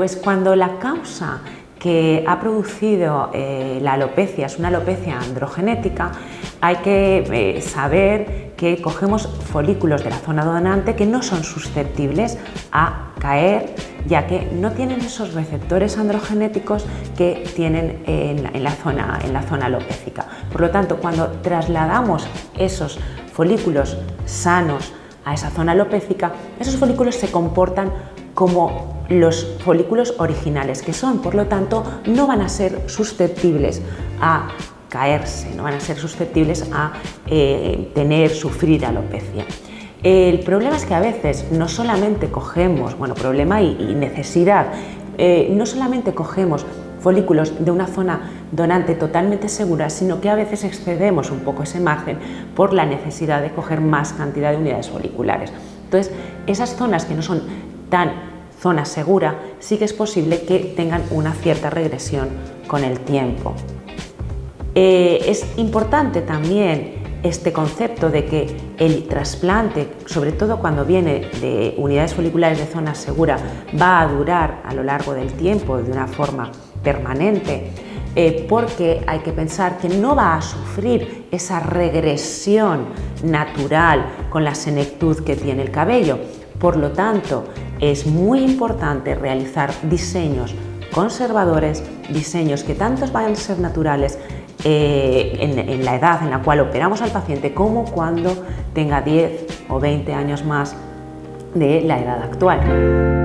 pues cuando la causa que ha producido eh, la alopecia es una alopecia androgenética, hay que eh, saber que cogemos folículos de la zona donante que no son susceptibles a caer, ya que no tienen esos receptores androgenéticos que tienen en la, zona, en la zona alopécica. Por lo tanto, cuando trasladamos esos folículos sanos a esa zona alopécica, esos folículos se comportan como los folículos originales que son, por lo tanto no van a ser susceptibles a caerse, no van a ser susceptibles a eh, tener, sufrir alopecia. El problema es que a veces no solamente cogemos, bueno, problema y, necesidad, eh, no solamente cogemos folículos de una zona donante totalmente segura, sino que a veces excedemos un poco ese margen por la necesidad de coger más cantidad de unidades foliculares. Entonces, esas zonas que no son tan zona segura, sí que es posible que tengan una cierta regresión con el tiempo. Eh, es importante también este concepto de que el trasplante, sobre todo cuando viene de unidades foliculares de zona segura, va a durar a lo largo del tiempo de una forma permanente, eh, porque hay que pensar que no va a sufrir esa regresión natural con la senectud que tiene el cabello. Por lo tanto, es muy importante realizar diseños conservadores, diseños que tantos vayan a ser naturales eh, en, la edad en la cual operamos al paciente como cuando tenga 10 o 20 años más de la edad actual.